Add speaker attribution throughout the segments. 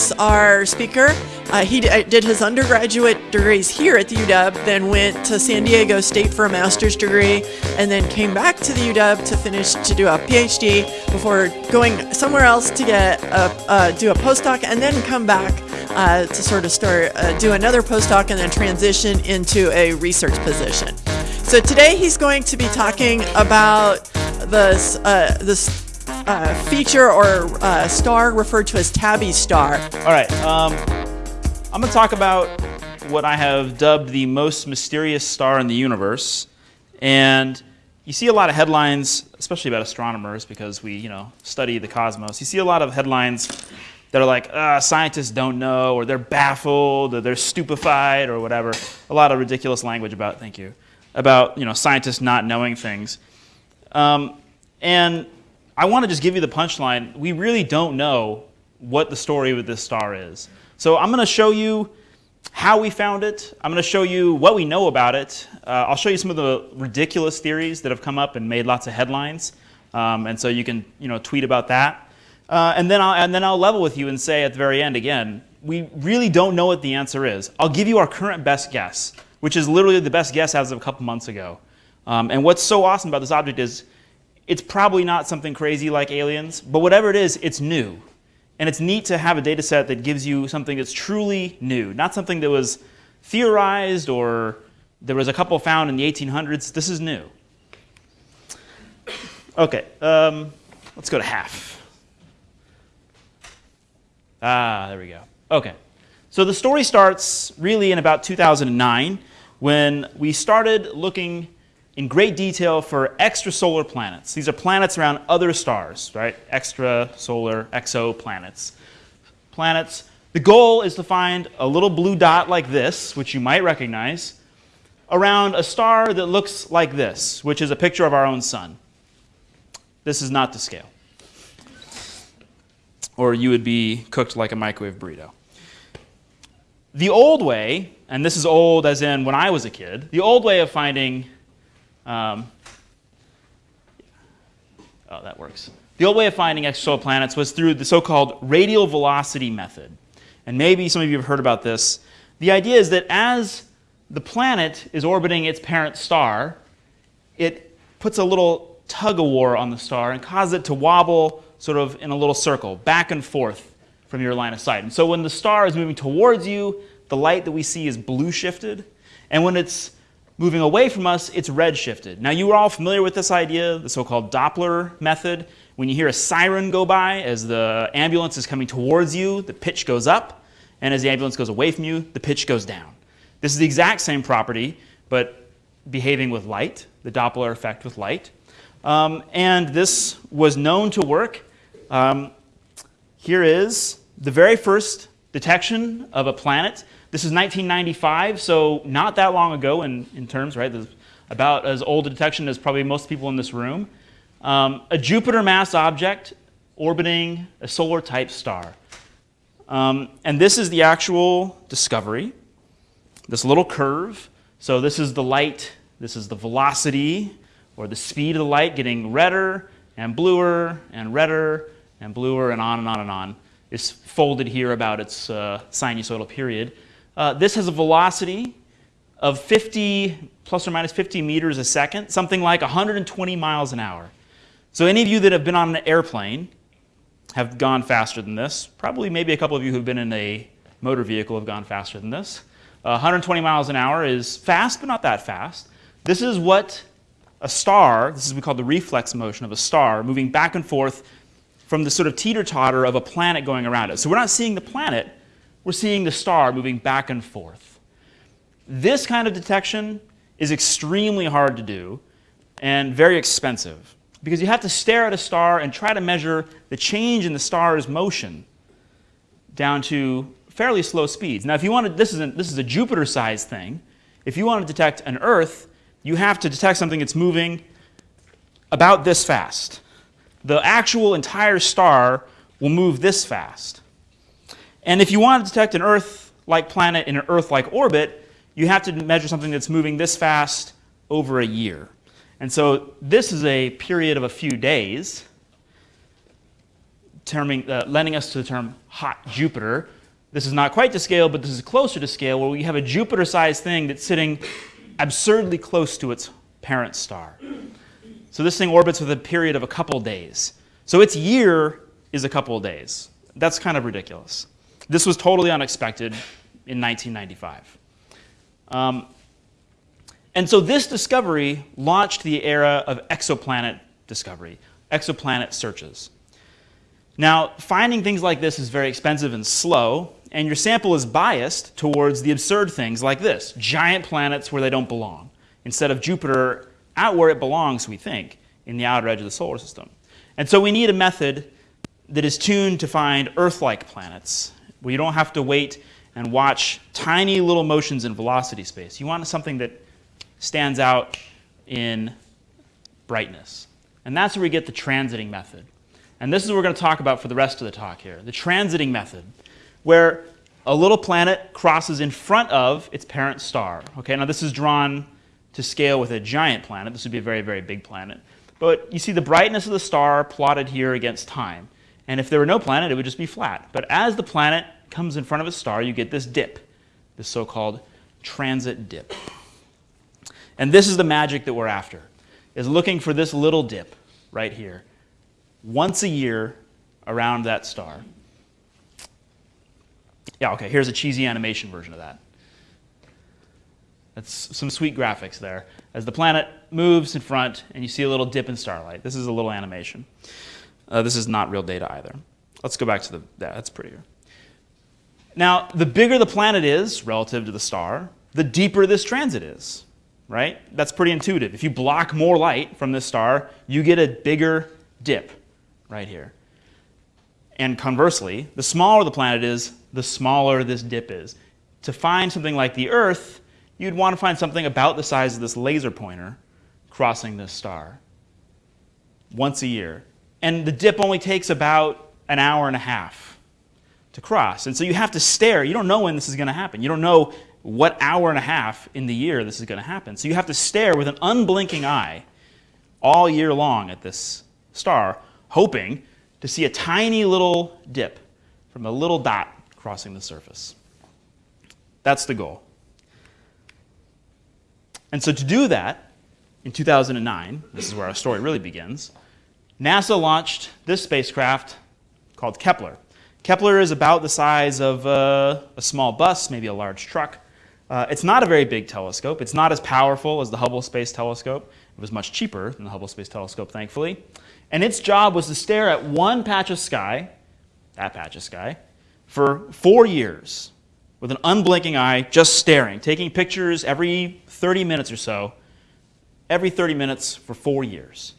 Speaker 1: introduce our speaker. Uh, he d- did his undergraduate degrees here at the UW, then went to San Diego State for a master's degree, and then came back to the UW to finish to do a PhD before going somewhere else to get a, uh, do a postdoc, and then come back uh, to sort of start uh, do another postdoc and then transition into a research position. So today he's going to be talking about the uh, this uh, feature or uh, star referred to as Tabby star.
Speaker 2: All right, um, I'm going to talk about what I have dubbed the most mysterious star in the universe. And you see a lot of headlines, especially about astronomers, because we, you know, study the cosmos. You see a lot of headlines that are like, uh, scientists don't know, or they're baffled, or they're stupefied, or whatever. A lot of ridiculous language about, thank you, about, you know, scientists not knowing things. Um, and I want to just give you the punchline. We really don't know what the story with this star is. So I'm going to show you how we found it. I'm going to show you what we know about it. Uh, I'll show you some of the ridiculous theories that have come up and made lots of headlines. Um, and so you can you know, tweet about that. Uh, and, then I'll, and then I'll level with you and say at the very end again, we really don't know what the answer is. I'll give you our current best guess, which is literally the best guess as of a couple months ago. Um, and what's so awesome about this object is it's probably not something crazy like aliens, but whatever it is, it's new. And it's neat to have a data set that gives you something that's truly new, not something that was theorized or there was a couple found in the 1800s. This is new. Okay, um, let's go to half. Ah, there we go. Okay, so the story starts really in about 2009 when we started looking in great detail for extrasolar planets. These are planets around other stars, right? Extrasolar, exoplanets. Planets. The goal is to find a little blue dot like this, which you might recognize, around a star that looks like this, which is a picture of our own sun. This is not to scale. Or you would be cooked like a microwave burrito. The old way, and this is old as in when I was a kid, the old way of finding um, oh, that works. The old way of finding extrasolar planets was through the so-called radial velocity method. And maybe some of you have heard about this. The idea is that as the planet is orbiting its parent star, it puts a little tug-of-war on the star and causes it to wobble sort of in a little circle, back and forth from your line of sight. And so when the star is moving towards you, the light that we see is blue shifted. And when it's moving away from us, it's redshifted. Now, you are all familiar with this idea, the so-called Doppler method. When you hear a siren go by as the ambulance is coming towards you, the pitch goes up, and as the ambulance goes away from you, the pitch goes down. This is the exact same property, but behaving with light, the Doppler effect with light. Um, and this was known to work. Um, here is the very first detection of a planet this is 1995, so not that long ago in, in terms, right? This about as old a detection as probably most people in this room. Um, a Jupiter mass object orbiting a solar type star. Um, and this is the actual discovery, this little curve. So this is the light, this is the velocity or the speed of the light getting redder and bluer and redder and bluer and on and on and on. It's folded here about its uh, sinusoidal period. Uh, this has a velocity of 50, plus or minus 50 meters a second, something like 120 miles an hour. So any of you that have been on an airplane have gone faster than this. Probably maybe a couple of you who've been in a motor vehicle have gone faster than this. Uh, 120 miles an hour is fast, but not that fast. This is what a star, this is what we call the reflex motion of a star, moving back and forth from the sort of teeter-totter of a planet going around it. So we're not seeing the planet, we're seeing the star moving back and forth. This kind of detection is extremely hard to do and very expensive because you have to stare at a star and try to measure the change in the star's motion down to fairly slow speeds. Now, if you wanted, this is a, this is a Jupiter-sized thing. If you want to detect an Earth, you have to detect something that's moving about this fast. The actual entire star will move this fast. And if you want to detect an Earth-like planet in an Earth-like orbit, you have to measure something that's moving this fast over a year. And so this is a period of a few days terming, uh, lending us to the term hot Jupiter. This is not quite to scale, but this is closer to scale, where we have a Jupiter-sized thing that's sitting absurdly close to its parent star. So this thing orbits with a period of a couple days. So its year is a couple of days. That's kind of ridiculous. This was totally unexpected in 1995. Um, and so this discovery launched the era of exoplanet discovery, exoplanet searches. Now, finding things like this is very expensive and slow, and your sample is biased towards the absurd things like this giant planets where they don't belong, instead of Jupiter out where it belongs, we think, in the outer edge of the solar system. And so we need a method that is tuned to find Earth like planets, where you don't have to wait and watch tiny little motions in velocity space. You want something that stands out in brightness. And that's where we get the transiting method. And this is what we're going to talk about for the rest of the talk here the transiting method, where a little planet crosses in front of its parent star. Okay, now this is drawn to scale with a giant planet. This would be a very, very big planet. But you see the brightness of the star plotted here against time. And if there were no planet, it would just be flat. But as the planet comes in front of a star, you get this dip, this so called transit dip. And this is the magic that we're after, is looking for this little dip right here, once a year around that star. Yeah, okay, here's a cheesy animation version of that. That's some sweet graphics there. As the planet moves in front and you see a little dip in starlight. This is a little animation. Uh, this is not real data either. Let's go back to the, yeah, that's prettier. Now, the bigger the planet is relative to the star, the deeper this transit is right? That's pretty intuitive. If you block more light from this star, you get a bigger dip right here. And conversely, the smaller the planet is, the smaller this dip is. To find something like the Earth, you'd want to find something about the size of this laser pointer crossing this star once a year. And the dip only takes about an hour and a half to cross. And so you have to stare. You don't know when this is going to happen. You don't know what hour and a half in the year this is going to happen. So you have to stare with an unblinking eye all year long at this star, hoping to see a tiny little dip from a little dot crossing the surface. That's the goal. And so to do that, in 2009, this is where our story really begins, NASA launched this spacecraft called Kepler. Kepler is about the size of uh, a small bus, maybe a large truck. Uh, it's not a very big telescope. It's not as powerful as the Hubble Space Telescope. It was much cheaper than the Hubble Space Telescope, thankfully. And its job was to stare at one patch of sky, that patch of sky, for four years with an unblinking eye, just staring, taking pictures every 30 minutes or so, every 30 minutes for four years.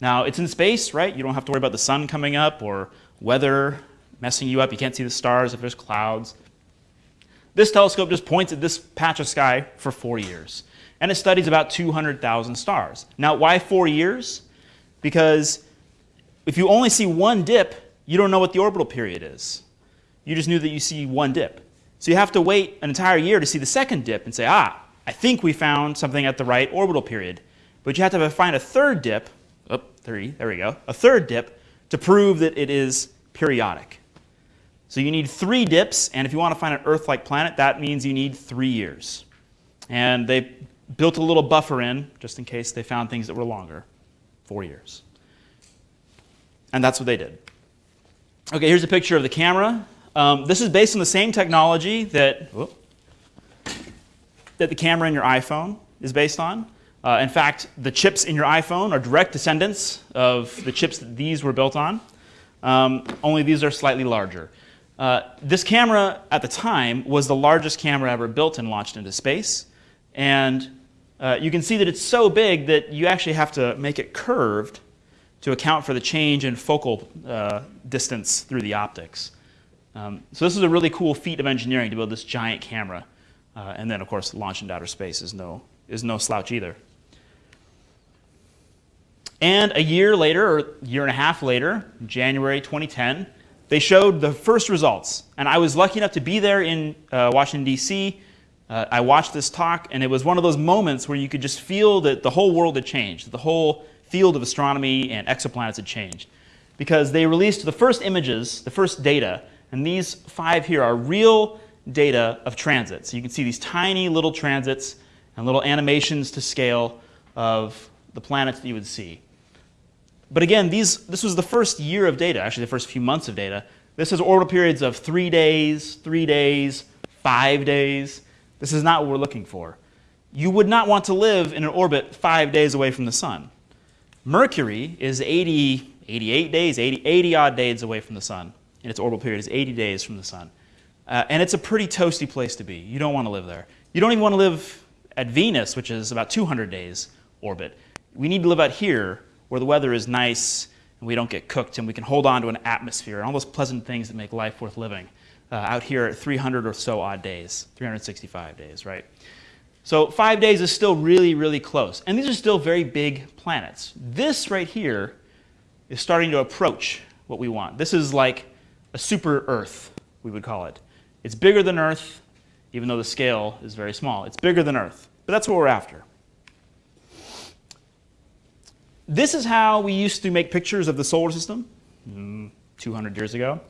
Speaker 2: Now, it's in space, right? You don't have to worry about the sun coming up or weather messing you up. You can't see the stars if there's clouds. This telescope just points at this patch of sky for four years. And it studies about 200,000 stars. Now, why four years? Because if you only see one dip, you don't know what the orbital period is. You just knew that you see one dip. So you have to wait an entire year to see the second dip and say, ah, I think we found something at the right orbital period. But you have to find a third dip, three, there we go, a third dip to prove that it is periodic. So you need three dips, and if you want to find an Earth-like planet, that means you need three years. And they built a little buffer in, just in case they found things that were longer, four years. And that's what they did. Okay, here's a picture of the camera. Um, this is based on the same technology that, whoop, that the camera in your iPhone is based on. Uh, in fact, the chips in your iPhone are direct descendants of the chips that these were built on, um, only these are slightly larger. Uh, this camera at the time was the largest camera ever built and launched into space. And uh, you can see that it's so big that you actually have to make it curved to account for the change in focal uh, distance through the optics. Um, so this is a really cool feat of engineering to build this giant camera. Uh, and then, of course, launch into outer space is no, is no slouch either. And a year later, or a year and a half later, January 2010, they showed the first results. And I was lucky enough to be there in uh, Washington, D.C. Uh, I watched this talk, and it was one of those moments where you could just feel that the whole world had changed, the whole field of astronomy and exoplanets had changed. because they released the first images, the first data, and these five here are real data of transit. So you can see these tiny little transits and little animations to scale of the planets that you would see. But again, these, this was the first year of data, actually the first few months of data. This is orbital periods of three days, three days, five days. This is not what we're looking for. You would not want to live in an orbit five days away from the sun. Mercury is 80, 88 days, 80, 80 odd days away from the sun, and its orbital period is 80 days from the sun. Uh, and it's a pretty toasty place to be. You don't want to live there. You don't even want to live at Venus, which is about 200 days orbit. We need to live out here where the weather is nice and we don't get cooked and we can hold on to an atmosphere and all those pleasant things that make life worth living uh, out here at 300 or so odd days, 365 days, right? So five days is still really, really close. And these are still very big planets. This right here is starting to approach what we want. This is like a super Earth, we would call it. It's bigger than Earth, even though the scale is very small. It's bigger than Earth, but that's what we're after. This is how we used to make pictures of the solar system mm, 200 years ago.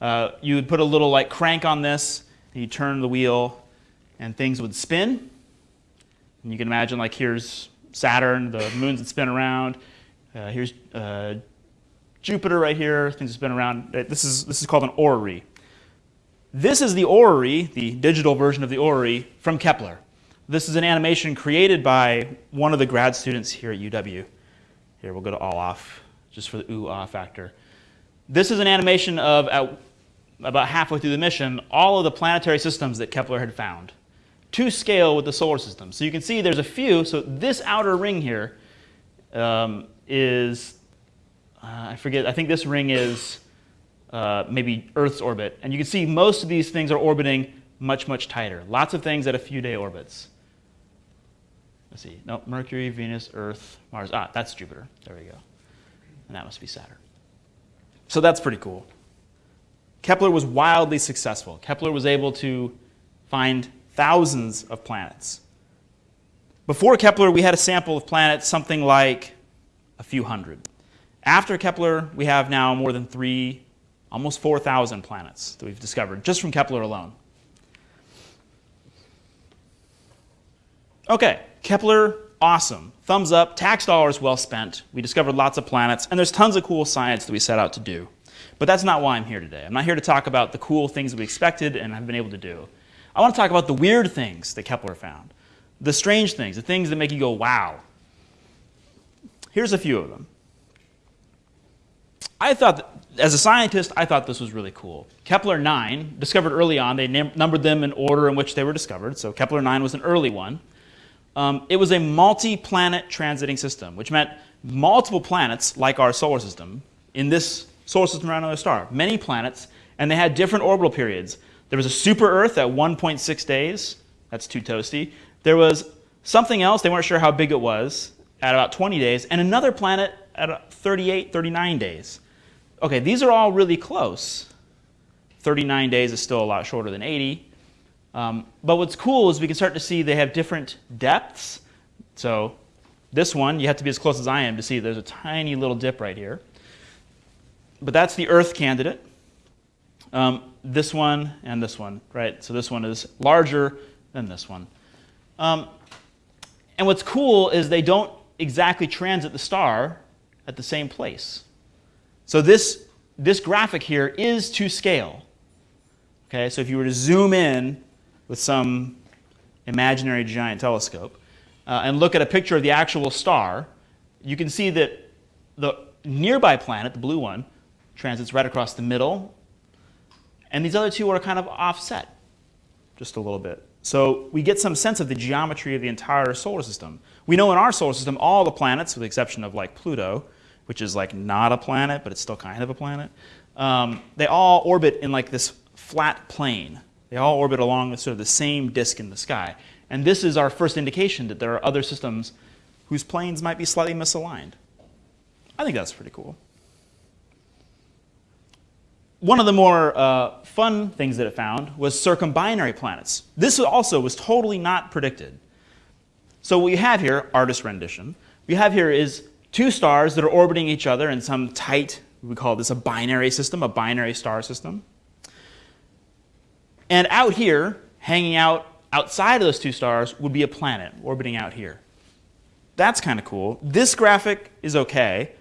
Speaker 2: Uh, you would put a little like crank on this, and you turn the wheel, and things would spin. And you can imagine like here's Saturn, the moons that spin around. Uh, here's uh, Jupiter right here, things that spin around. Uh, this is, this is called an orrery. This is the orrery, the digital version of the orrery from Kepler. This is an animation created by one of the grad students here at UW. Here, we'll go to all off, just for the ooh ah factor. This is an animation of, at, about halfway through the mission, all of the planetary systems that Kepler had found to scale with the solar system. So you can see there's a few. So this outer ring here um, is, uh, I forget, I think this ring is uh, maybe Earth's orbit. And you can see most of these things are orbiting much, much tighter. Lots of things at a few day orbits. Let's see. No, Mercury, Venus, Earth, Mars. Ah, that's Jupiter. There we go. And that must be Saturn. So that's pretty cool. Kepler was wildly successful. Kepler was able to find thousands of planets. Before Kepler, we had a sample of planets something like a few hundred. After Kepler, we have now more than three, almost 4,000 planets that we've discovered just from Kepler alone. Okay, Kepler, awesome. Thumbs up, tax dollars well spent. We discovered lots of planets, and there's tons of cool science that we set out to do. But that's not why I'm here today. I'm not here to talk about the cool things we expected and have been able to do. I want to talk about the weird things that Kepler found, the strange things, the things that make you go, wow. Here's a few of them. I thought, that, as a scientist, I thought this was really cool. Kepler 9, discovered early on, they numbered them in order in which they were discovered, so Kepler 9 was an early one. Um, it was a multi-planet transiting system, which meant multiple planets, like our solar system, in this solar system around another star. Many planets, and they had different orbital periods. There was a super Earth at 1.6 days. That's too toasty. There was something else, they weren't sure how big it was, at about 20 days, and another planet at 38, 39 days. Okay, these are all really close. 39 days is still a lot shorter than 80. Um, but what's cool is we can start to see they have different depths. So this one, you have to be as close as I am to see there's a tiny little dip right here. But that's the Earth candidate. Um, this one and this one, right? So this one is larger than this one. Um, and what's cool is they don't exactly transit the star at the same place. So this, this graphic here is to scale. Okay, so if you were to zoom in with some imaginary giant telescope uh, and look at a picture of the actual star, you can see that the nearby planet, the blue one, transits right across the middle, and these other two are kind of offset just a little bit. So we get some sense of the geometry of the entire solar system. We know in our solar system, all the planets, with the exception of like Pluto, which is like not a planet, but it's still kind of a planet, um, they all orbit in like this flat plane. They all orbit along sort of the same disk in the sky. And this is our first indication that there are other systems whose planes might be slightly misaligned. I think that's pretty cool. One of the more uh, fun things that it found was circumbinary planets. This also was totally not predicted. So what we have here, artist rendition, we have here is two stars that are orbiting each other in some tight We call this a binary system, a binary star system. And out here, hanging out outside of those two stars, would be a planet orbiting out here. That's kind of cool. This graphic is okay.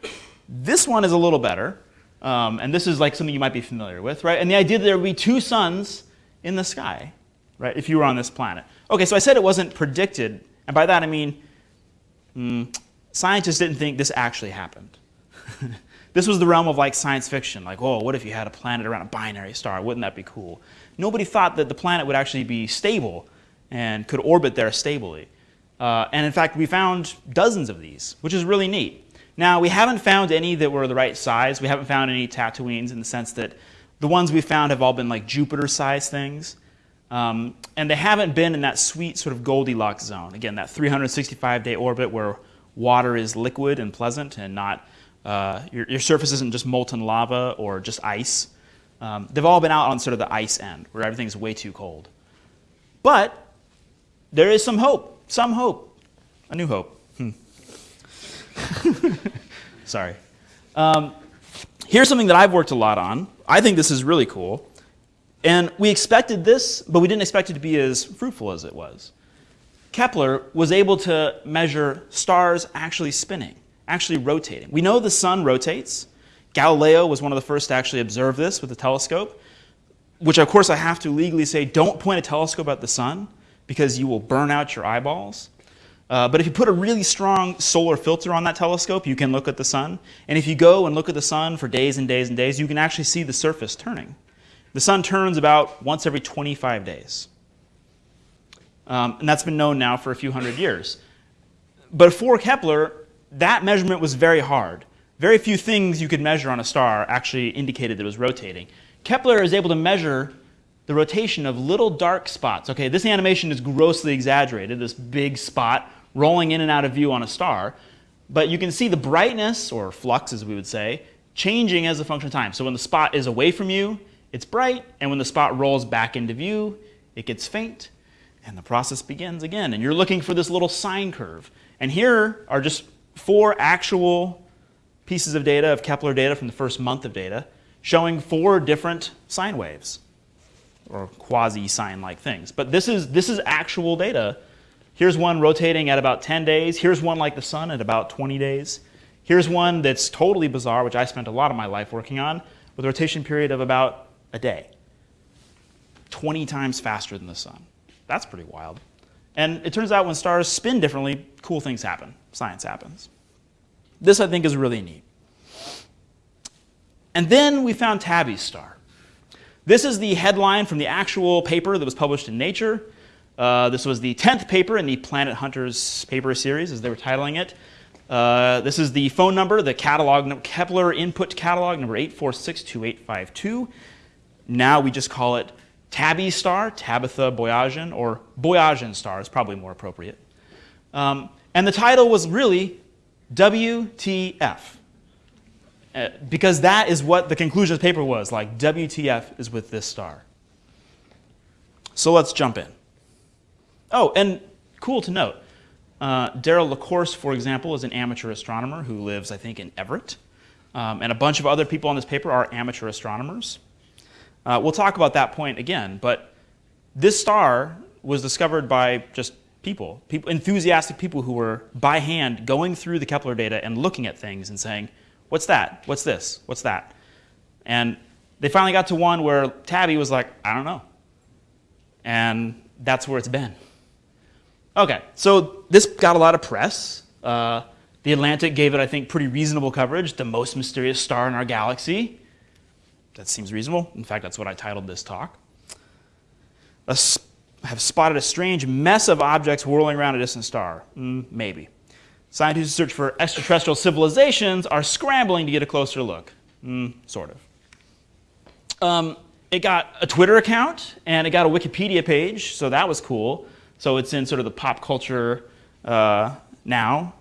Speaker 2: This one is a little better. Um, and this is like something you might be familiar with, right? And the idea that there would be two suns in the sky, right, if you were on this planet. Okay, so I said it wasn't predicted. And by that I mean, mm, scientists didn't think this actually happened. this was the realm of like science fiction. Like, oh, what if you had a planet around a binary star? Wouldn't that be cool? Nobody thought that the planet would actually be stable and could orbit there stably. Uh, and in fact, we found dozens of these, which is really neat. Now, we haven't found any that were the right size. We haven't found any Tatooines in the sense that the ones we found have all been like Jupiter-sized things. Um, and they haven't been in that sweet sort of Goldilocks zone. Again, that 365-day orbit where water is liquid and pleasant and not, uh, your, your, surface isn't just molten lava or just ice. Um, they've all been out on sort of the ice end where everything's way too cold. But there is some hope, some hope, a new hope. Hmm. Sorry. Um, here's something that I've worked a lot on. I think this is really cool. And we expected this, but we didn't expect it to be as fruitful as it was. Kepler was able to measure stars actually spinning, actually rotating. We know the sun rotates. Galileo was one of the first to actually observe this with a telescope, which of course I have to legally say, don't point a telescope at the sun because you will burn out your eyeballs. Uh, but if you put a really strong solar filter on that telescope, you can look at the sun. And if you go and look at the sun for days and days and days, you can actually see the surface turning. The sun turns about once every 25 days. Um, and that's been known now for a few hundred years. But for Kepler, that measurement was very hard. Very few things you could measure on a star actually indicated that it was rotating. Kepler is able to measure the rotation of little dark spots. Okay, this animation is grossly exaggerated, this big spot rolling in and out of view on a star. But you can see the brightness, or flux as we would say, changing as a function of time. So when the spot is away from you, it's bright, and when the spot rolls back into view, it gets faint, and the process begins again. And you're looking for this little sine curve. And here are just four actual pieces of data, of Kepler data from the first month of data, showing four different sine waves, or quasi-sine-like things. But this is, this is actual data Here's one rotating at about 10 days. Here's one like the sun at about 20 days. Here's one that's totally bizarre, which I spent a lot of my life working on, with a rotation period of about a day. 20 times faster than the sun. That's pretty wild. And it turns out when stars spin differently, cool things happen. Science happens. This, I think, is really neat. And then we found Tabby's star. This is the headline from the actual paper that was published in Nature. Uh, this was the 10th paper in the Planet Hunters paper series, as they were titling it. Uh, this is the phone number, the catalog, Kepler input catalog number 8462852. Now we just call it Tabby star, Tabitha Boyajian, or Boyajian star is probably more appropriate. Um, and the title was really WTF. Uh, because that is what the conclusion of the paper was, like WTF is with this star. So let's jump in. Oh, and cool to note, uh, Daryl LaCourse, for example, is an amateur astronomer who lives, I think, in Everett. Um, and a bunch of other people on this paper are amateur astronomers. Uh, we'll talk about that point again, but this star was discovered by just people, people, enthusiastic people who were by hand going through the Kepler data and looking at things and saying, what's that? What's this? What's that? And they finally got to one where Tabby was like, I don't know. And that's where it's been. Okay, so this got a lot of press. Uh, the Atlantic gave it, I think, pretty reasonable coverage, the most mysterious star in our galaxy. That seems reasonable. In fact, that's what I titled this talk. I have spotted a strange mess of objects whirling around a distant star. Mm, maybe. Scientists who search for extraterrestrial civilizations are scrambling to get a closer look. Mm, sort of. Um, it got a Twitter account, and it got a Wikipedia page, so that was cool. So it's in sort of the pop culture uh, now.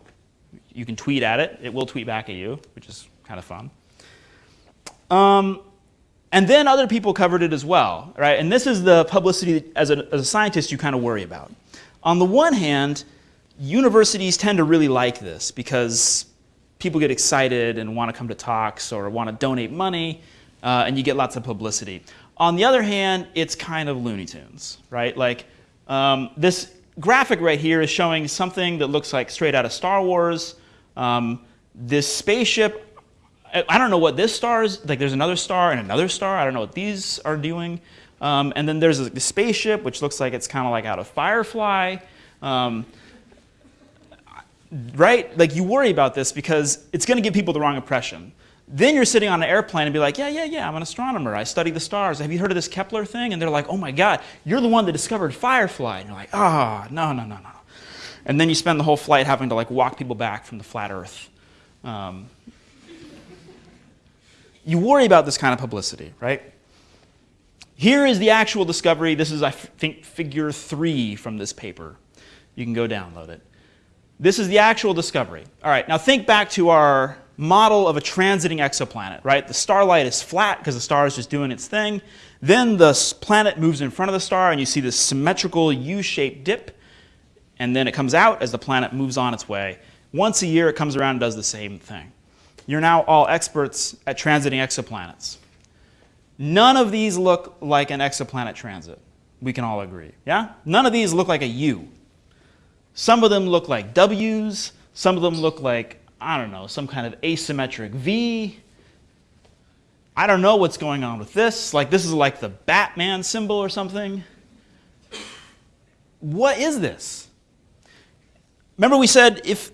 Speaker 2: You can tweet at it. It will tweet back at you, which is kind of fun. Um, and then other people covered it as well, right? And this is the publicity as a, as a scientist you kind of worry about. On the one hand, universities tend to really like this because people get excited and want to come to talks or want to donate money, uh, and you get lots of publicity. On the other hand, it's kind of Looney Tunes, right? Like um, this graphic right here is showing something that looks like straight out of Star Wars. Um, this spaceship, I don't know what this star is, like there's another star and another star. I don't know what these are doing. Um, and then there's the spaceship, which looks like it's kind of like out of Firefly. Um, right? Like you worry about this because it's going to give people the wrong impression. Then you're sitting on an airplane and be like, yeah, yeah, yeah, I'm an astronomer. I study the stars. Have you heard of this Kepler thing? And they're like, oh my God, you're the one that discovered Firefly. And you're like, ah, oh, no, no, no, no. And then you spend the whole flight having to like walk people back from the flat Earth. Um, you worry about this kind of publicity, right? Here is the actual discovery. This is, I think, figure three from this paper. You can go download it. This is the actual discovery. All right, now think back to our model of a transiting exoplanet, right? The starlight is flat because the star is just doing its thing. Then the planet moves in front of the star and you see this symmetrical U-shaped dip. And then it comes out as the planet moves on its way. Once a year, it comes around and does the same thing. You're now all experts at transiting exoplanets. None of these look like an exoplanet transit. We can all agree. Yeah? None of these look like a U. Some of them look like W's. Some of them look like I don't know, some kind of asymmetric V. I don't know what's going on with this. Like, this is like the Batman symbol or something. What is this? Remember, we said if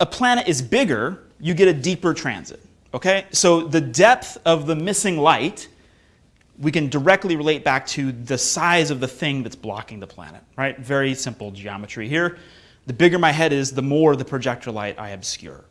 Speaker 2: a planet is bigger, you get a deeper transit. Okay? So the depth of the missing light, we can directly relate back to the size of the thing that's blocking the planet. Right? Very simple geometry here. The bigger my head is, the more the projector light I obscure.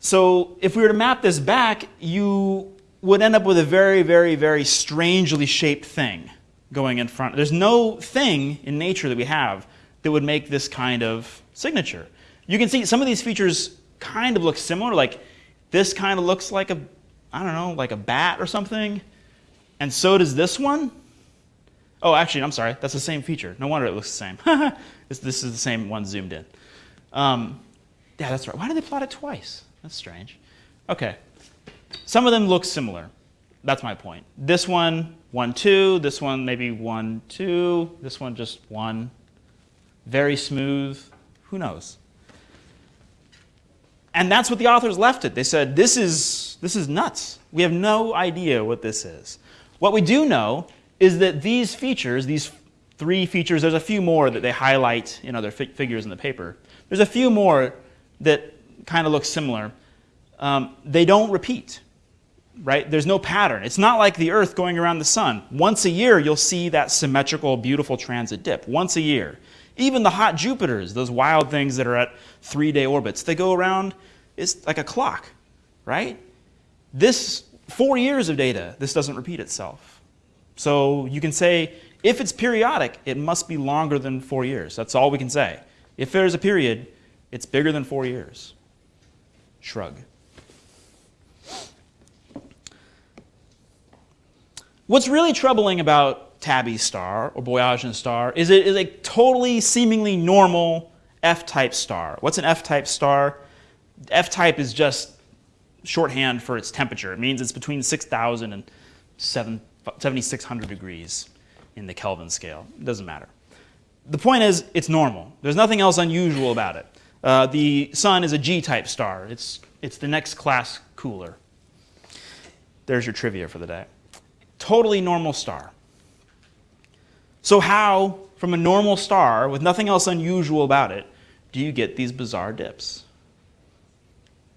Speaker 2: So if we were to map this back, you would end up with a very, very, very strangely shaped thing going in front. There's no thing in nature that we have that would make this kind of signature. You can see some of these features kind of looks similar, like this kind of looks like a, I don't know, like a bat or something. And so does this one. Oh, actually, I'm sorry, that's the same feature. No wonder it looks the same. this, this, is the same one zoomed in. Um, yeah, that's right. Why did they plot it twice? That's strange. Okay. Some of them look similar. That's my point. This one, one, two. This one, maybe 1, 2. This one, just 1. Very smooth. Who knows? And that's what the authors left it. They said, this is, this is nuts. We have no idea what this is. What we do know is that these features, these three features, there's a few more that they highlight in other fi figures in the paper. There's a few more that kind of look similar, um, they don't repeat, right? There's no pattern. It's not like the Earth going around the sun. Once a year, you'll see that symmetrical, beautiful transit dip. Once a year. Even the hot Jupiters, those wild things that are at three-day orbits, they go around, it's like a clock, right? This, four years of data, this doesn't repeat itself. So you can say, if it's periodic, it must be longer than four years. That's all we can say. If there's a period, it's bigger than four years. Shrug. What's really troubling about Tabby's star or Boyajian star is it is a totally seemingly normal F-type star. What's an F-type star? F-type is just shorthand for its temperature. It means it's between 6,000 and 7,600 degrees in the Kelvin scale. It doesn't matter. The point is, it's normal. There's nothing else unusual about it. Uh, the sun is a G-type star. It's, it's the next class cooler. There's your trivia for the day. Totally normal star. So how, from a normal star with nothing else unusual about it, do you get these bizarre dips?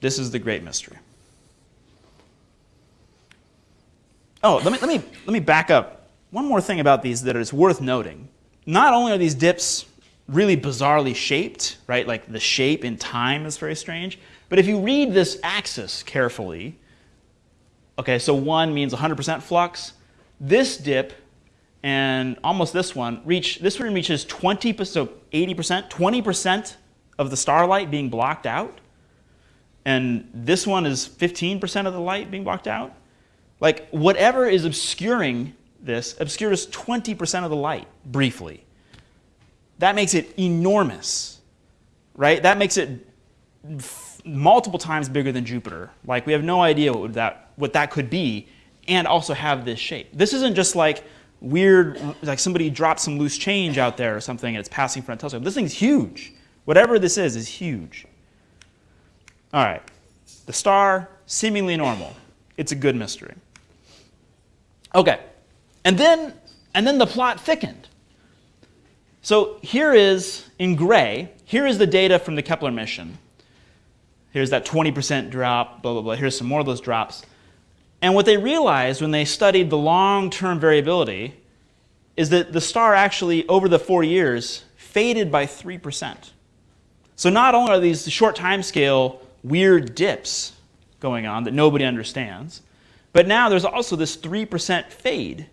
Speaker 2: This is the great mystery. Oh, let me, let me, let me back up. One more thing about these that is worth noting. Not only are these dips really bizarrely shaped, right? Like the shape in time is very strange. But if you read this axis carefully, okay, so one means 100% flux. This dip and almost this one reach, this one reaches 20%, so 80%, 20% of the starlight being blocked out. And this one is 15% of the light being blocked out. Like whatever is obscuring this obscures 20% of the light briefly that makes it enormous, right? That makes it multiple times bigger than Jupiter. Like we have no idea what that what that could be, and also have this shape. This isn't just like weird, like somebody dropped some loose change out there or something, and it's passing front telescope. This thing's huge. Whatever this is is huge. All right, the star seemingly normal. It's a good mystery. Okay, and then and then the plot thickened. So here is in gray. Here is the data from the Kepler mission. Here's that 20% drop, blah, blah, blah. Here's some more of those drops. And what they realized when they studied the long term variability is that the star actually, over the four years, faded by 3%. So not only are these short time scale weird dips going on that nobody understands, but now there's also this 3% fade.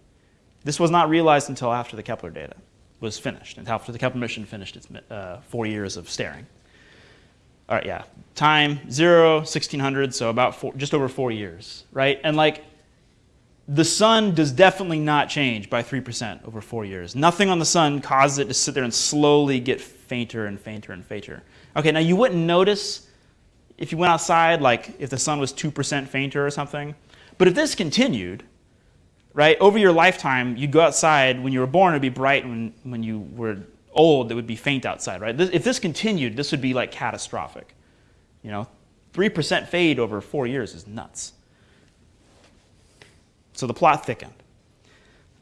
Speaker 2: This was not realized until after the Kepler data was finished, and after the Kepler mission finished its uh, four years of staring. All right, yeah. Time, zero, 1600, so about four, just over four years, right? And like, the sun does definitely not change by 3% over four years. Nothing on the sun causes it to sit there and slowly get fainter and fainter and fainter. Okay, now you wouldn't notice if you went outside, like if the sun was 2% fainter or something. But if this continued, right, over your lifetime, you'd go outside, when you were born, it would be bright, when, when you were old, that would be faint outside, right? This, if this continued, this would be like catastrophic. You know, 3% fade over four years is nuts. So the plot thickened.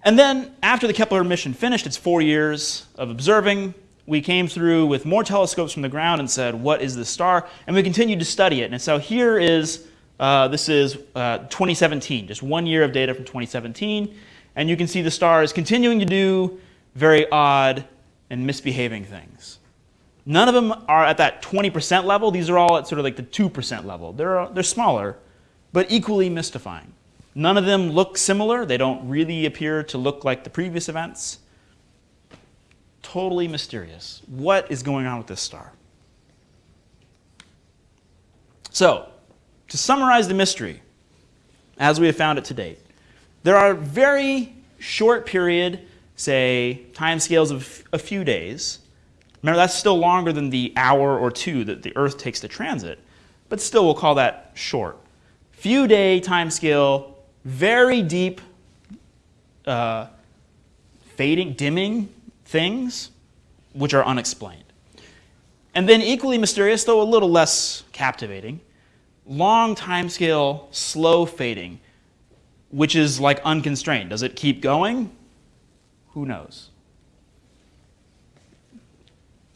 Speaker 2: And then after the Kepler mission finished its four years of observing, we came through with more telescopes from the ground and said, what is this star? And we continued to study it. And so here is, uh, this is uh, 2017, just one year of data from 2017. And you can see the star is continuing to do very odd and misbehaving things. None of them are at that 20% level. These are all at sort of like the 2% level. They're, they're smaller, but equally mystifying. None of them look similar. They don't really appear to look like the previous events. Totally mysterious. What is going on with this star? So, to summarize the mystery, as we have found it to date, there are very short period say, timescales of a few days. Remember, that's still longer than the hour or two that the Earth takes to transit, but still we'll call that short. Few day timescale, very deep uh, fading, dimming things, which are unexplained. And then equally mysterious, though a little less captivating, long timescale, slow fading, which is like unconstrained. Does it keep going? Who knows?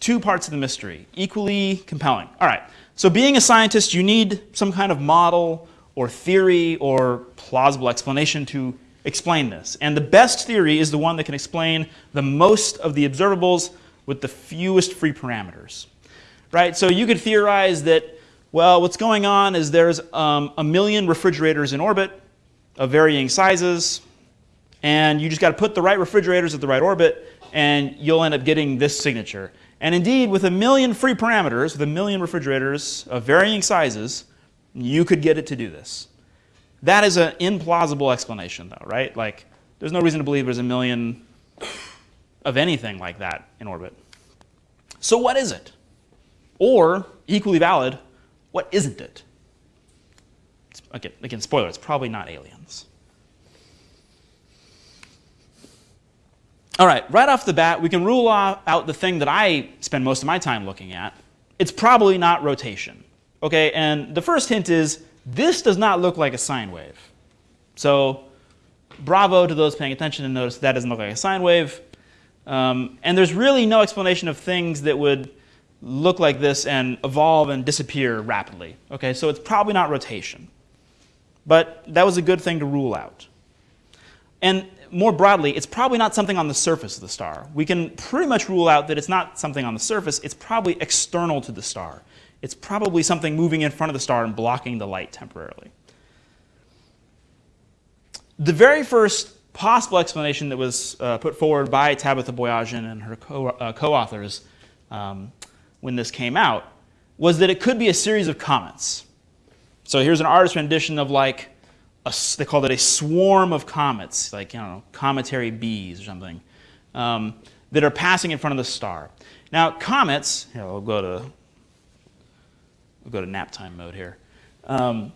Speaker 2: Two parts of the mystery, equally compelling. All right, so being a scientist, you need some kind of model or theory or plausible explanation to explain this. And the best theory is the one that can explain the most of the observables with the fewest free parameters. Right? So you could theorize that, well, what's going on is there's um, a million refrigerators in orbit of varying sizes, and you just got to put the right refrigerators at the right orbit, and you'll end up getting this signature. And indeed, with a million free parameters, with a million refrigerators of varying sizes, you could get it to do this. That is an implausible explanation, though, right? Like, there's no reason to believe there's a million of anything like that in orbit. So what is it? Or, equally valid, what isn't it? Again, again, spoiler, it's probably not aliens. All right, right off the bat, we can rule out the thing that I spend most of my time looking at. It's probably not rotation. Okay, and the first hint is this does not look like a sine wave. So bravo to those paying attention and notice that doesn't look like a sine wave. Um, and there's really no explanation of things that would look like this and evolve and disappear rapidly. Okay, so it's probably not rotation. But that was a good thing to rule out. And more broadly, it's probably not something on the surface of the star. We can pretty much rule out that it's not something on the surface, it's probably external to the star. It's probably something moving in front of the star and blocking the light temporarily. The very first possible explanation that was uh, put forward by Tabitha Boyajian and her co-authors uh, co um, when this came out was that it could be a series of comets. So here's an artist rendition of like a, they called it a swarm of comets, like, you know, cometary bees or something, um, that are passing in front of the star. Now, comets, here, I'll go to We'll go to nap time mode here. Um,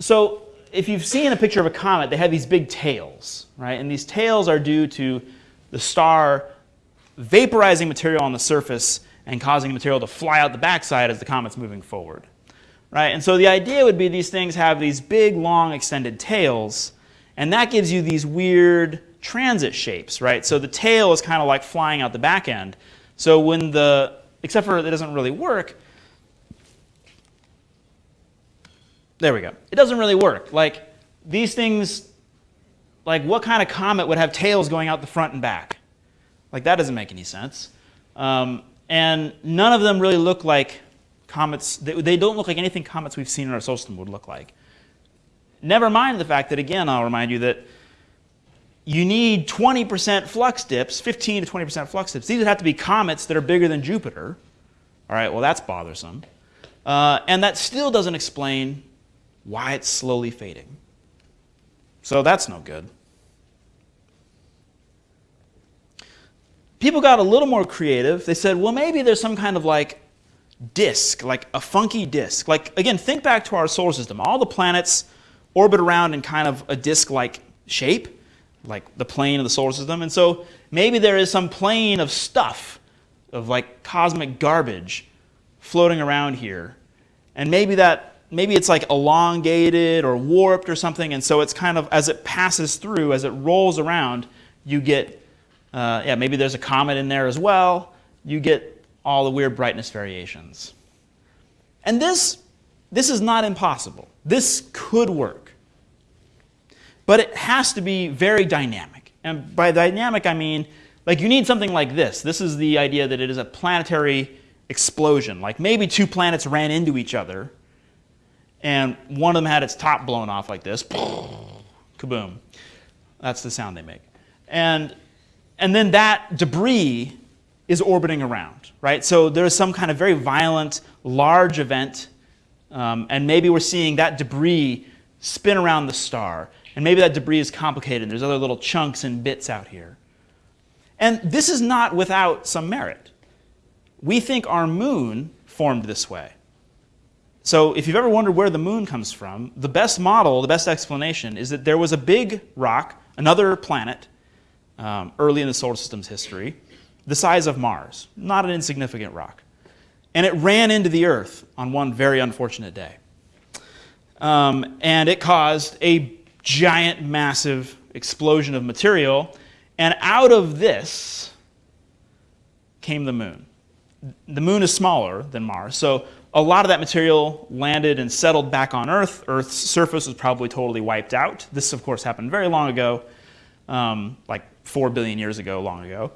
Speaker 2: so if you've seen a picture of a comet, they have these big tails, right? And these tails are due to the star vaporizing material on the surface and causing the material to fly out the backside as the comet's moving forward. Right? And so the idea would be these things have these big, long, extended tails, and that gives you these weird transit shapes, right? So the tail is kind of like flying out the back end. So when the, except for it doesn't really work, there we go. It doesn't really work. Like these things, like what kind of comet would have tails going out the front and back? Like that doesn't make any sense. Um, and none of them really look like comets. They, they don't look like anything comets we've seen in our solar system would look like. Never mind the fact that, again, I'll remind you that you need 20% flux dips, 15 to 20% flux dips. These would have to be comets that are bigger than Jupiter. All right, well, that's bothersome. Uh, and that still doesn't explain why it's slowly fading. So that's no good. People got a little more creative. They said, well, maybe there's some kind of like disk, like a funky disk. Like, again, think back to our solar system. All the planets orbit around in kind of a disk like shape, like the plane of the solar system. And so maybe there is some plane of stuff, of like cosmic garbage floating around here. And maybe that maybe it's like elongated or warped or something, and so it's kind of as it passes through, as it rolls around, you get, uh, yeah, maybe there's a comet in there as well. You get all the weird brightness variations. And this, this is not impossible. This could work. But it has to be very dynamic. And by dynamic, I mean, like you need something like this. This is the idea that it is a planetary explosion. Like maybe two planets ran into each other and one of them had its top blown off like this. Kaboom. That's the sound they make. And, and then that debris is orbiting around, right? So there's some kind of very violent, large event, um, and maybe we're seeing that debris spin around the star. And maybe that debris is complicated. There's other little chunks and bits out here. And this is not without some merit. We think our moon formed this way. So if you've ever wondered where the moon comes from, the best model, the best explanation is that there was a big rock, another planet, um, early in the solar system's history, the size of Mars, not an insignificant rock. And it ran into the Earth on one very unfortunate day. Um, and it caused a giant, massive explosion of material. And out of this came the moon. The moon is smaller than Mars, so a lot of that material landed and settled back on Earth. Earth's surface was probably totally wiped out. This, of course, happened very long ago, um, like 4 billion years ago, long ago.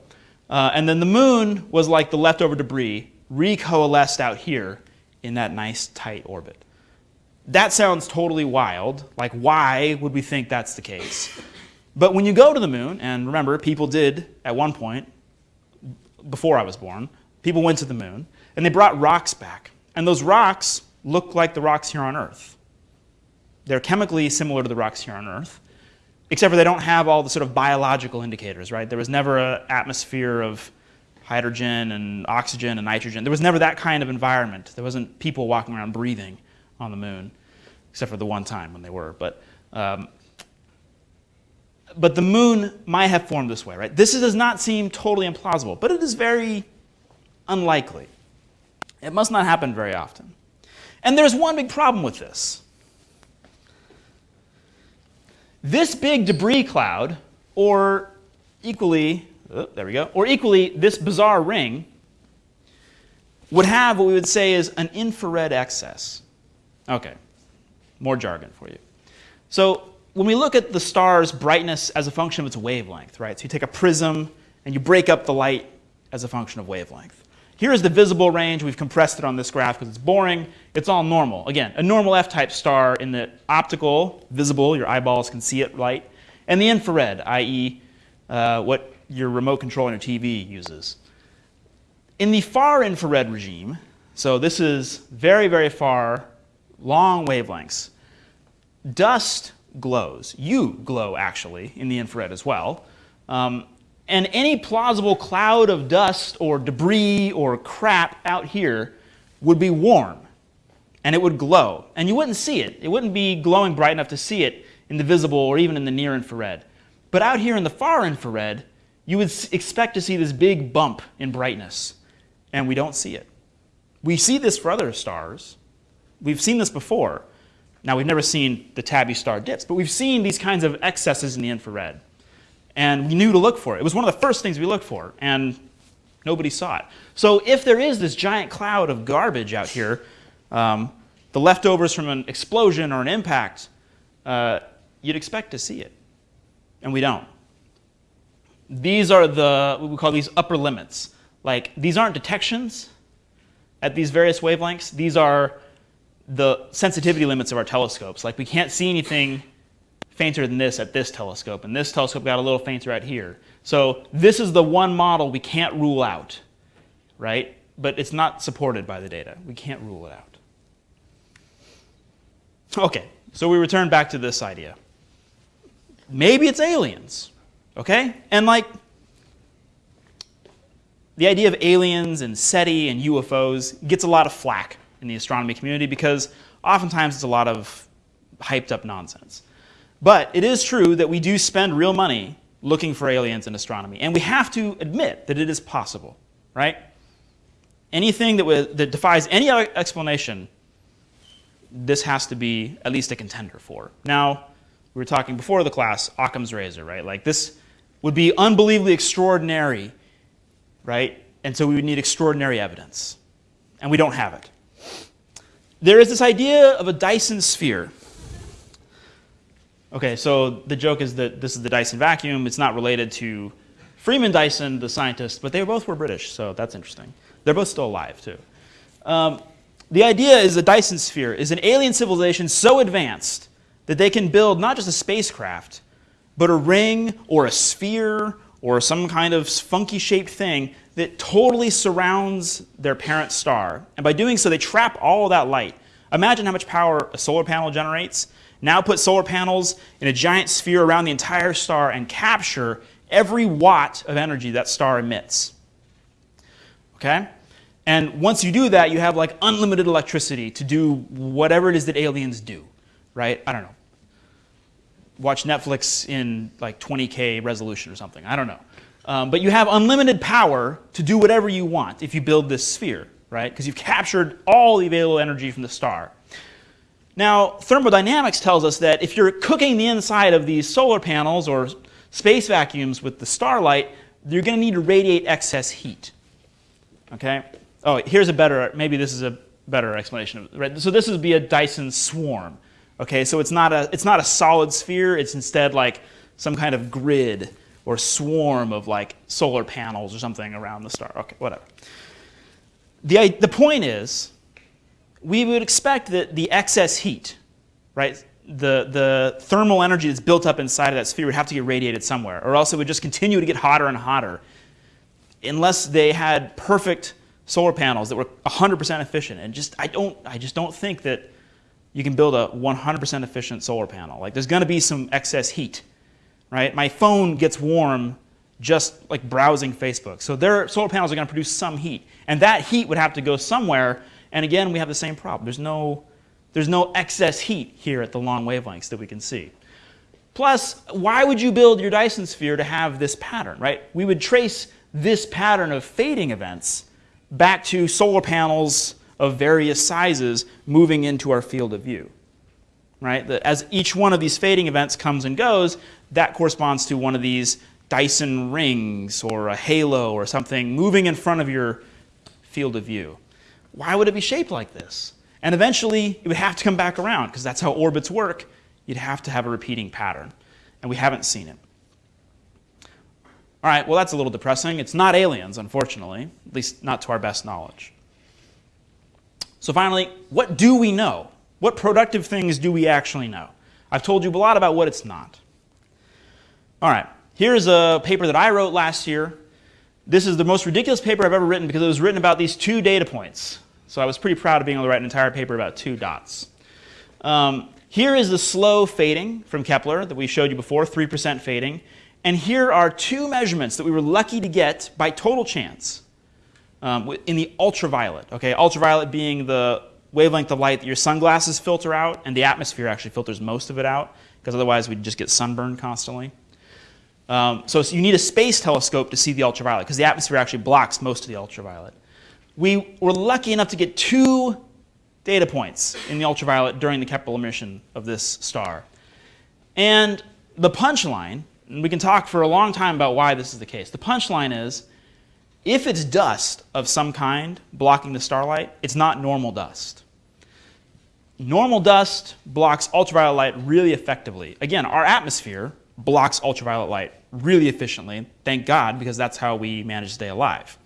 Speaker 2: Uh, and then the moon was like the leftover debris recoalesced out here in that nice tight orbit. That sounds totally wild. Like, why would we think that's the case? But when you go to the moon, and remember, people did at one point, before I was born, people went to the moon, and they brought rocks back. And those rocks look like the rocks here on Earth. They're chemically similar to the rocks here on Earth, except for they don't have all the sort of biological indicators, right? There was never an atmosphere of hydrogen and oxygen and nitrogen. There was never that kind of environment. There wasn't people walking around breathing on the moon, except for the one time when they were. But, um, but the moon might have formed this way, right? This does not seem totally implausible, but it is very unlikely. It must not happen very often. And there's one big problem with this. This big debris cloud, or equally, oh, there we go, or equally this bizarre ring, would have what we would say is an infrared excess. Okay, more jargon for you. So when we look at the star's brightness as a function of its wavelength, right? So you take a prism and you break up the light as a function of wavelength. Here is the visible range. We've compressed it on this graph because it's boring. It's all normal. Again, a normal F-type star in the optical, visible, your eyeballs can see it light, and the infrared, i.e. Uh, what your remote control on your TV uses. In the far infrared regime, so this is very, very far, long wavelengths, dust glows. You glow, actually, in the infrared as well. Um, and any plausible cloud of dust or debris or crap out here would be warm. and it would glow. And you wouldn't see it. It wouldn't be glowing bright enough to see it in the visible or even in the near infrared. But out here in the far infrared, you would expect to see this big bump in brightness, and we don't see it. We see this for other stars. We've seen this before. Now, we've never seen the tabby star dips, but we've seen these kinds of excesses in the infrared. And we knew to look for it. It was one of the first things we looked for, and nobody saw it. So if there is this giant cloud of garbage out here, um, the leftovers from an explosion or an impact, uh, you'd expect to see it. And we don't. These are the, what we call these upper limits. Like, these aren't detections at these various wavelengths. These are the sensitivity limits of our telescopes. Like, we can't see anything fainter than this at this telescope, and this telescope got a little fainter out here. So this is the one model we can't rule out, right? But it's not supported by the data. We can't rule it out. Okay, so we return back to this idea. Maybe it's aliens, okay? And like, the idea of aliens and SETI and UFOs gets a lot of flack in the astronomy community because oftentimes it's a lot of hyped up nonsense. But it is true that we do spend real money looking for aliens in astronomy, and we have to admit that it is possible, right? Anything that, that defies any other explanation, this has to be at least a contender for. Now, we were talking before the class, Occam's razor, right? Like this would be unbelievably extraordinary, right? And so we would need extraordinary evidence. And we don't have it. There is this idea of a Dyson sphere. Okay, so the joke is that this is the Dyson vacuum. It's not related to Freeman Dyson, the scientist, but they both were British, so that's interesting. They're both still alive, too. Um, the idea is a Dyson sphere is an alien civilization so advanced that they can build not just a spacecraft, but a ring or a sphere or some kind of funky shaped thing that totally surrounds their parent star. And by doing so, they trap all that light. Imagine how much power a solar panel generates. Now put solar panels in a giant sphere around the entire star and capture every watt of energy that star emits. Okay? And once you do that, you have like unlimited electricity to do whatever it is that aliens do, right? I don't know. Watch Netflix in like 20K resolution or something. I don't know. Um, but you have unlimited power to do whatever you want if you build this sphere, right? Because you've captured all the available energy from the star. Now, thermodynamics tells us that if you're cooking the inside of these solar panels or space vacuums with the starlight, you're going to need to radiate excess heat. Okay? Oh, here's a better, maybe this is a better explanation. Right? So this would be a Dyson swarm. Okay, so it's not, a, it's not a solid sphere, it's instead like some kind of grid or swarm of like solar panels or something around the star. Okay, whatever. The, the point is, we would expect that the excess heat, right, the, the thermal energy that's built up inside of that sphere would have to get radiated somewhere, or else it would just continue to get hotter and hotter unless they had perfect solar panels that were 100% efficient. And just I don't I just don't think that you can build a 100% efficient solar panel. Like there's going to be some excess heat, right? My phone gets warm just like browsing Facebook. So their solar panels are going to produce some heat, and that heat would have to go somewhere. And again, we have the same problem. There's no there's no excess heat here at the long wavelengths that we can see. Plus, why would you build your Dyson sphere to have this pattern, right? We would trace this pattern of fading events back to solar panels of various sizes moving into our field of view. Right? As each one of these fading events comes and goes, that corresponds to one of these Dyson rings or a halo or something moving in front of your field of view. Why would it be shaped like this? And eventually, it would have to come back around because that's how orbits work. You'd have to have a repeating pattern. And we haven't seen it. All right, well, that's a little depressing. It's not aliens, unfortunately, at least not to our best knowledge. So, finally, what do we know? What productive things do we actually know? I've told you a lot about what it's not. All right, here's a paper that I wrote last year. This is the most ridiculous paper I've ever written because it was written about these two data points. So I was pretty proud of being able to write an entire paper about two dots. Um, here is the slow fading from Kepler that we showed you before, 3% fading. And here are two measurements that we were lucky to get by total chance um, in the ultraviolet. Okay, ultraviolet being the wavelength of light that your sunglasses filter out, and the atmosphere actually filters most of it out, because otherwise we'd just get sunburned constantly. Um, so, so you need a space telescope to see the ultraviolet, because the atmosphere actually blocks most of the ultraviolet. We were lucky enough to get two data points in the ultraviolet during the Kepler mission of this star. And the punchline, and we can talk for a long time about why this is the case. The punchline is if it's dust of some kind blocking the starlight, it's not normal dust. Normal dust blocks ultraviolet light really effectively. Again, our atmosphere blocks ultraviolet light really efficiently. Thank God, because that's how we manage to stay alive.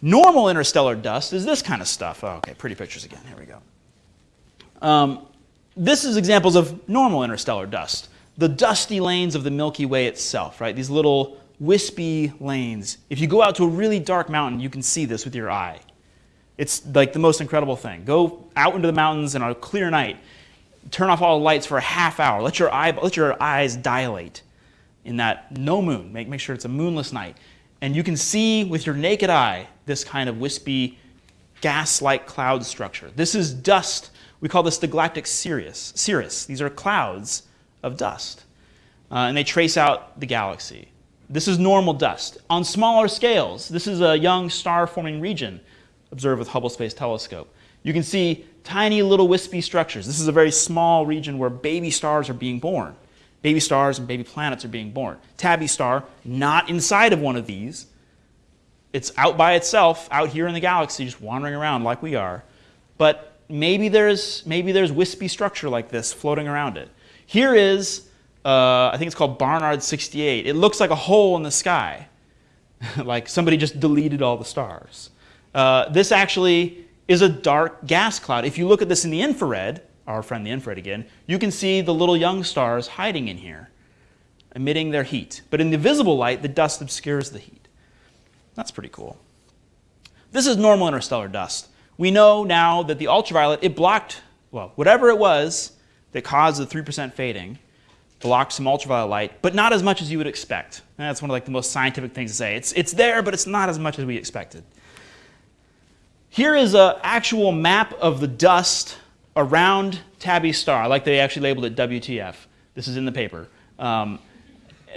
Speaker 2: Normal interstellar dust is this kind of stuff. Oh, okay, pretty pictures again. Here we go. Um, this is examples of normal interstellar dust. The dusty lanes of the Milky Way itself, right? These little wispy lanes. If you go out to a really dark mountain, you can see this with your eye. It's like the most incredible thing. Go out into the mountains on a clear night, turn off all the lights for a half hour, let your, eye, let your eyes dilate in that no moon. Make, make sure it's a moonless night. And you can see with your naked eye this kind of wispy gas-like cloud structure. This is dust. We call this the galactic cirrus. cirrus. These are clouds of dust. Uh, and they trace out the galaxy. This is normal dust. On smaller scales, this is a young star-forming region observed with Hubble Space Telescope. You can see tiny little wispy structures. This is a very small region where baby stars are being born. Baby stars and baby planets are being born. Tabby star, not inside of one of these. It's out by itself, out here in the galaxy, just wandering around like we are. But maybe there's, maybe there's wispy structure like this floating around it. Here is, uh, I think it's called Barnard 68. It looks like a hole in the sky, like somebody just deleted all the stars. Uh, this actually is a dark gas cloud. If you look at this in the infrared, our friend the infrared again, you can see the little young stars hiding in here, emitting their heat. But in the visible light, the dust obscures the heat. That's pretty cool. This is normal interstellar dust. We know now that the ultraviolet, it blocked, well, whatever it was that caused the 3% fading, blocked some ultraviolet light, but not as much as you would expect. And that's one of like the most scientific things to say. It's, it's there, but it's not as much as we expected. Here is an actual map of the dust around Tabby Star, like they actually labeled it WTF. This is in the paper. Um,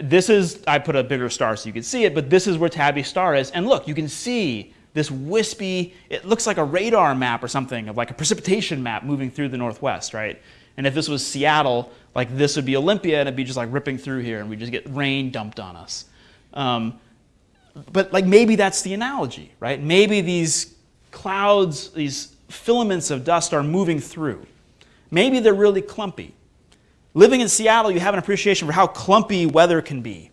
Speaker 2: this is, I put a bigger star so you can see it, but this is where Tabby Star is. And look, you can see this wispy, it looks like a radar map or something, of like a precipitation map moving through the northwest, right? And if this was Seattle, like this would be Olympia and it'd be just like ripping through here and we'd just get rain dumped on us. Um, but like maybe that's the analogy, right? Maybe these clouds, these filaments of dust are moving through. Maybe they're really clumpy. Living in Seattle, you have an appreciation for how clumpy weather can be,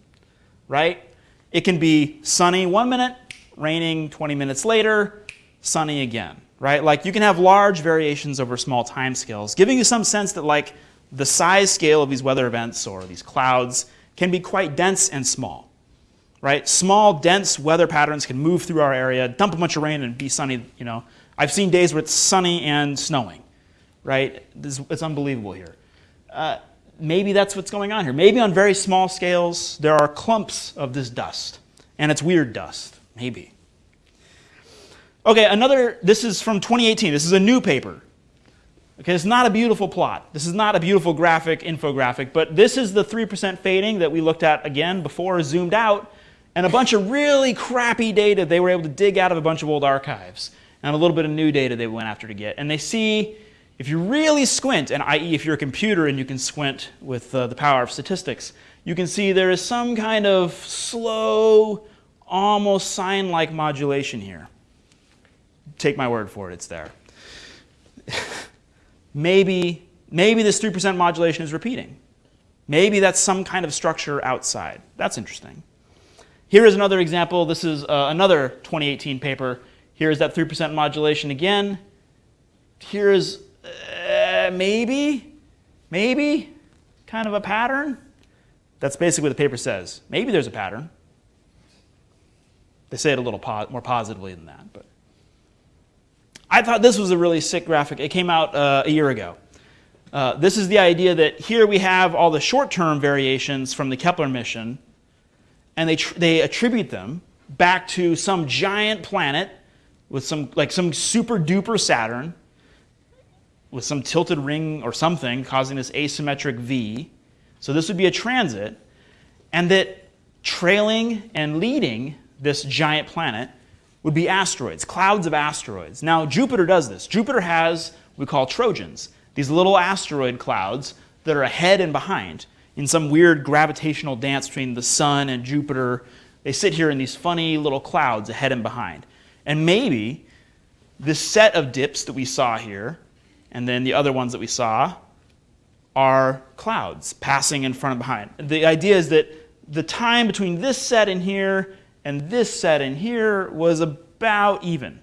Speaker 2: right? It can be sunny one minute, raining 20 minutes later, sunny again, right? Like you can have large variations over small time scales, giving you some sense that like the size scale of these weather events or these clouds can be quite dense and small, right? Small, dense weather patterns can move through our area, dump a bunch of rain and be sunny, you know, I've seen days where it's sunny and snowing, right? It's unbelievable here. Uh, maybe that's what's going on here. Maybe on very small scales, there are clumps of this dust, and it's weird dust, maybe. Okay, another, this is from 2018. This is a new paper. Okay, it's not a beautiful plot. This is not a beautiful graphic, infographic, but this is the 3% fading that we looked at again before, zoomed out, and a bunch of really crappy data they were able to dig out of a bunch of old archives and a little bit of new data they went after to get. And they see, if you really squint, and i.e. if you're a computer and you can squint with uh, the power of statistics, you can see there is some kind of slow, almost sine-like modulation here. Take my word for it, it's there. maybe, maybe this 3% modulation is repeating. Maybe that's some kind of structure outside. That's interesting. Here is another example. This is uh, another 2018 paper Here's that 3% modulation again. Here's uh, maybe, maybe kind of a pattern. That's basically what the paper says. Maybe there's a pattern. They say it a little po more positively than that. But I thought this was a really sick graphic. It came out uh, a year ago. Uh, this is the idea that here we have all the short-term variations from the Kepler mission, and they, they attribute them back to some giant planet with some like some super duper Saturn with some tilted ring or something causing this asymmetric V. So this would be a transit, and that trailing and leading this giant planet would be asteroids, clouds of asteroids. Now, Jupiter does this. Jupiter has we call Trojans, these little asteroid clouds that are ahead and behind in some weird gravitational dance between the sun and Jupiter. They sit here in these funny little clouds ahead and behind. And maybe this set of dips that we saw here and then the other ones that we saw are clouds passing in front and behind. The idea is that the time between this set in here and this set in here was about even,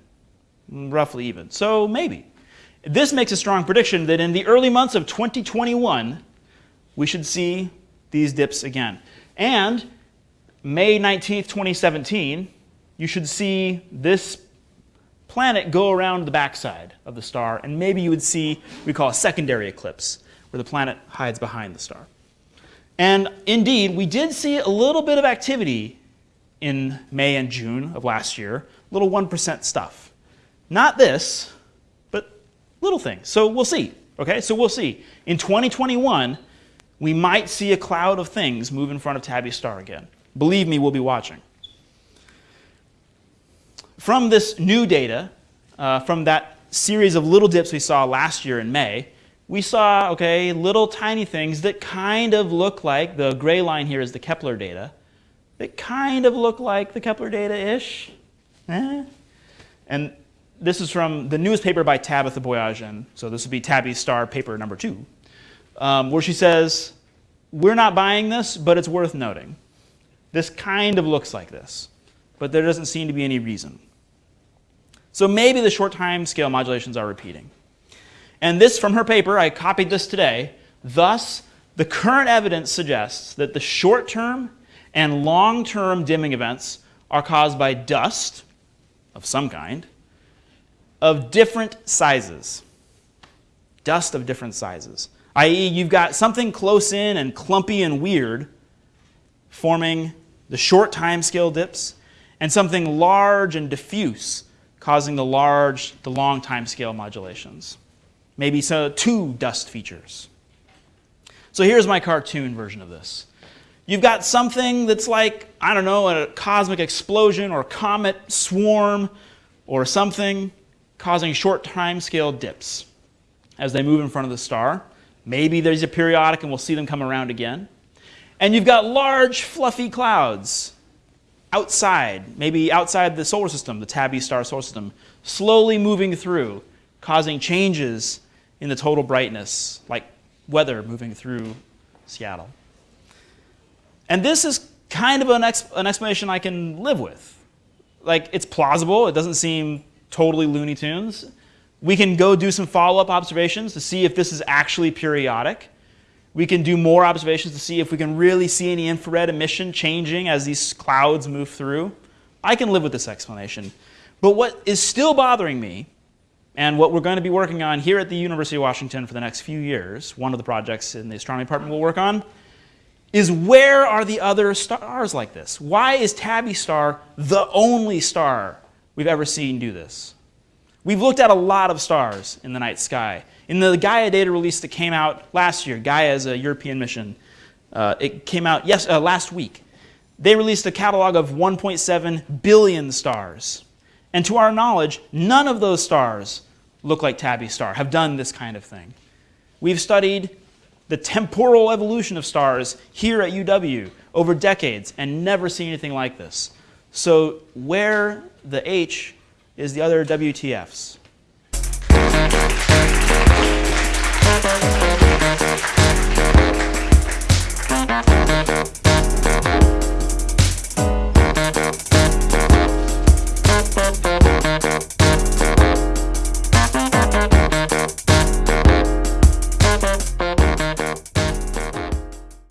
Speaker 2: roughly even. So maybe. This makes a strong prediction that in the early months of 2021, we should see these dips again. And May 19th, 2017, you should see this planet go around the backside of the star, and maybe you would see we call a secondary eclipse, where the planet hides behind the star. And indeed, we did see a little bit of activity in May and June of last year, little 1% stuff. Not this, but little things. So we'll see. Okay, so we'll see. In 2021, we might see a cloud of things move in front of Tabby's star again. Believe me, we'll be watching. From this new data, uh, from that series of little dips we saw last year in May, we saw, okay, little tiny things that kind of look like, the gray line here is the Kepler data, that kind of look like the Kepler data-ish. Eh? And this is from the newest paper by Tabitha Boyajian, so this would be Tabby's star paper number two, um, where she says, we're not buying this, but it's worth noting. This kind of looks like this, but there doesn't seem to be any reason. So maybe the short time scale modulations are repeating. And this from her paper, I copied this today. Thus, the current evidence suggests that the short term and long term dimming events are caused by dust of some kind of different sizes. Dust of different sizes. I.e., you've got something close in and clumpy and weird forming the short time scale dips, and something large and diffuse causing the large, the long time scale modulations. Maybe so two dust features. So here's my cartoon version of this. You've got something that's like, I don't know, a cosmic explosion or comet swarm or something causing short time scale dips as they move in front of the star. Maybe there's a periodic and we'll see them come around again. And you've got large fluffy clouds outside, maybe outside the solar system, the Tabby star solar system, slowly moving through, causing changes in the total brightness, like weather moving through Seattle. And this is kind of an, exp an explanation I can live with. Like, it's plausible, it doesn't seem totally Looney Tunes. We can go do some follow up observations to see if this is actually periodic. We can do more observations to see if we can really see any infrared emission changing as these clouds move through. I can live with this explanation. But what is still bothering me, and what we're going to be working on here at the University of Washington for the next few years, one of the projects in the astronomy department we'll work on, is where are the other stars like this? Why is Tabby star the only star we've ever seen do this? We've looked at a lot of stars in the night sky. In the Gaia data release that came out last year, Gaia is a European mission, uh, it came out yes, uh, last week. They released a catalog of 1.7 billion stars. And to our knowledge, none of those stars look like Tabby star, have done this kind of thing. We've studied the temporal evolution of stars here at UW over decades and never seen anything like this. So where the H is the other WTFs. Thank